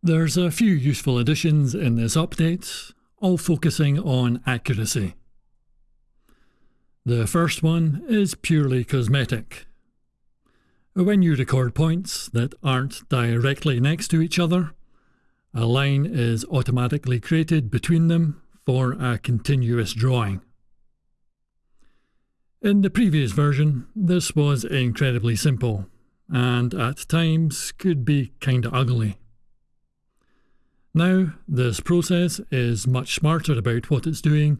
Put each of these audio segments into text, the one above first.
There's a few useful additions in this update, all focusing on accuracy. The first one is purely cosmetic. When you record points that aren't directly next to each other, a line is automatically created between them for a continuous drawing. In the previous version, this was incredibly simple, and at times could be kinda ugly. Now, this process is much smarter about what it's doing,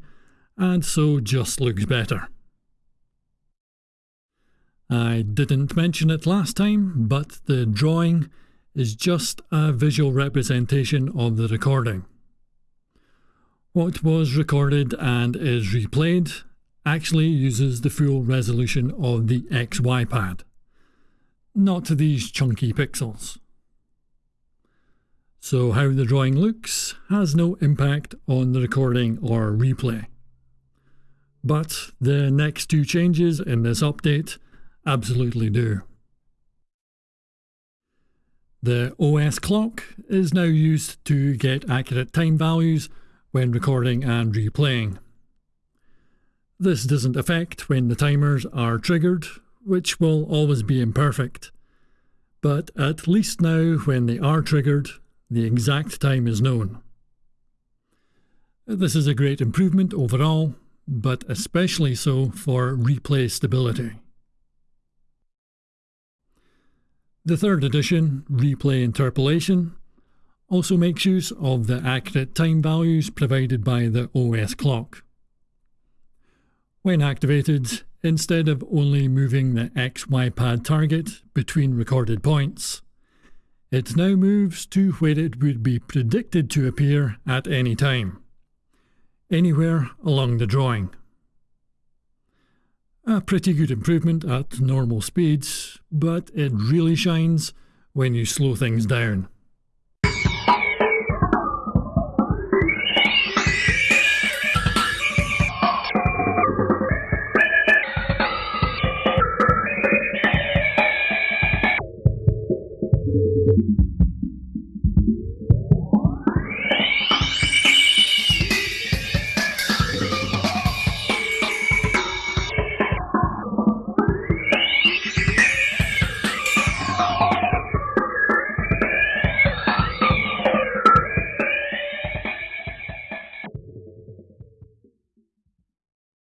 and so just looks better. I didn't mention it last time, but the drawing is just a visual representation of the recording. What was recorded and is replayed actually uses the full resolution of the XY pad, not these chunky pixels. So how the drawing looks has no impact on the recording or replay. But the next two changes in this update absolutely do. The OS clock is now used to get accurate time values when recording and replaying. This doesn't affect when the timers are triggered, which will always be imperfect. But at least now when they are triggered, the exact time is known. This is a great improvement overall, but especially so for replay stability. The third edition, Replay Interpolation, also makes use of the accurate time values provided by the OS clock. When activated, instead of only moving the XY pad target between recorded points, it now moves to where it would be predicted to appear at any time, anywhere along the drawing. A pretty good improvement at normal speeds, but it really shines when you slow things down.